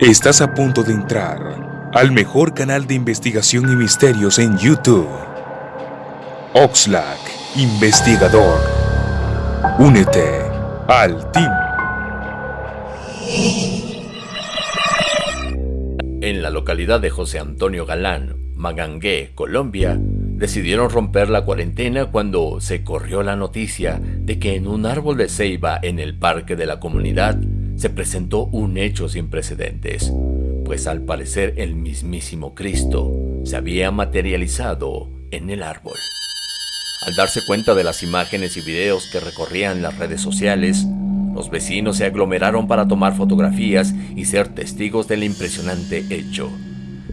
Estás a punto de entrar al mejor canal de investigación y misterios en YouTube. Oxlack, investigador. Únete al team. En la localidad de José Antonio Galán, Magangué, Colombia, decidieron romper la cuarentena cuando se corrió la noticia de que en un árbol de ceiba en el parque de la comunidad se presentó un hecho sin precedentes, pues al parecer el mismísimo Cristo se había materializado en el árbol. Al darse cuenta de las imágenes y videos que recorrían las redes sociales, los vecinos se aglomeraron para tomar fotografías y ser testigos del impresionante hecho,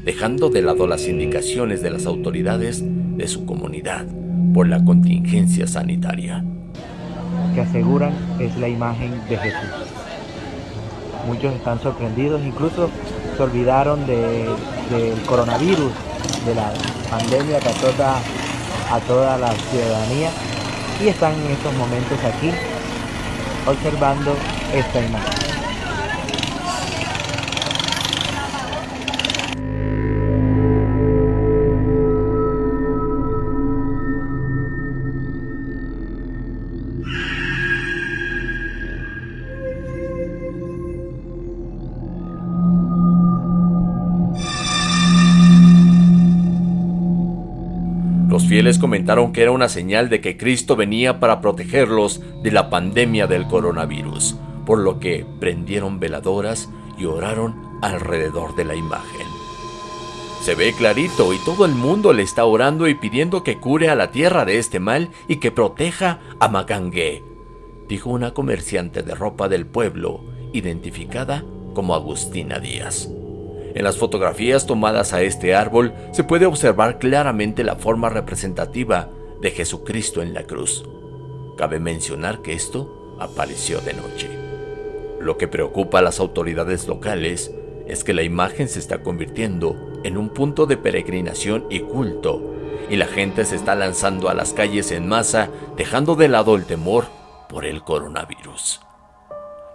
dejando de lado las indicaciones de las autoridades de su comunidad por la contingencia sanitaria. Que aseguran es la imagen de Jesús. Muchos están sorprendidos, incluso se olvidaron del coronavirus, de la pandemia que azota a toda la ciudadanía y están en estos momentos aquí observando esta imagen. Los fieles comentaron que era una señal de que Cristo venía para protegerlos de la pandemia del coronavirus, por lo que prendieron veladoras y oraron alrededor de la imagen. Se ve clarito y todo el mundo le está orando y pidiendo que cure a la tierra de este mal y que proteja a Magangué, dijo una comerciante de ropa del pueblo, identificada como Agustina Díaz. En las fotografías tomadas a este árbol se puede observar claramente la forma representativa de Jesucristo en la cruz. Cabe mencionar que esto apareció de noche. Lo que preocupa a las autoridades locales es que la imagen se está convirtiendo en un punto de peregrinación y culto, y la gente se está lanzando a las calles en masa, dejando de lado el temor por el coronavirus.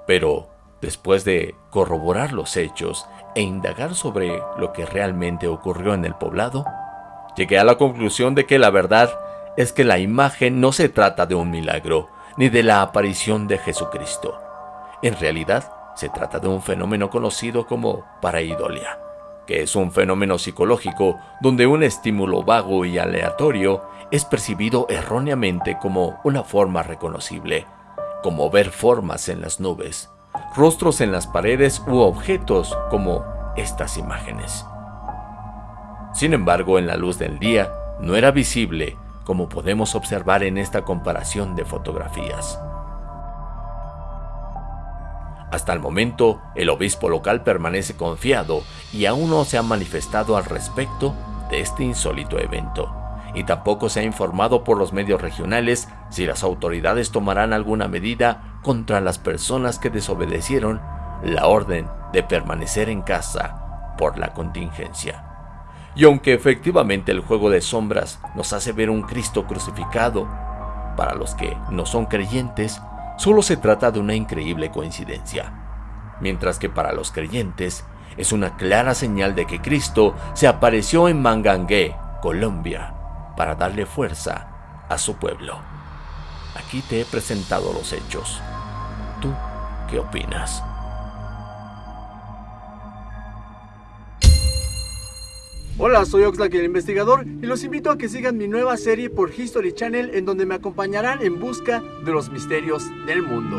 Pero, después de corroborar los hechos e indagar sobre lo que realmente ocurrió en el poblado, llegué a la conclusión de que la verdad es que la imagen no se trata de un milagro, ni de la aparición de Jesucristo. En realidad, se trata de un fenómeno conocido como pareidolia, que es un fenómeno psicológico donde un estímulo vago y aleatorio es percibido erróneamente como una forma reconocible, como ver formas en las nubes, rostros en las paredes u objetos como estas imágenes. Sin embargo, en la luz del día no era visible como podemos observar en esta comparación de fotografías. Hasta el momento, el obispo local permanece confiado y aún no se ha manifestado al respecto de este insólito evento, y tampoco se ha informado por los medios regionales si las autoridades tomarán alguna medida contra las personas que desobedecieron la orden de permanecer en casa por la contingencia. Y aunque efectivamente el juego de sombras nos hace ver un Cristo crucificado, para los que no son creyentes, solo se trata de una increíble coincidencia, mientras que para los creyentes es una clara señal de que Cristo se apareció en Mangangué, Colombia, para darle fuerza a su pueblo. Aquí te he presentado los hechos. ¿Tú qué opinas? Hola, soy Oxlack el investigador y los invito a que sigan mi nueva serie por History Channel en donde me acompañarán en busca de los misterios del mundo.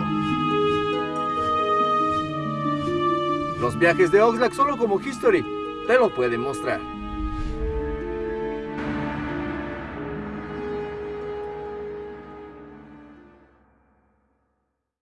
Los viajes de Oxlack solo como History te lo pueden mostrar.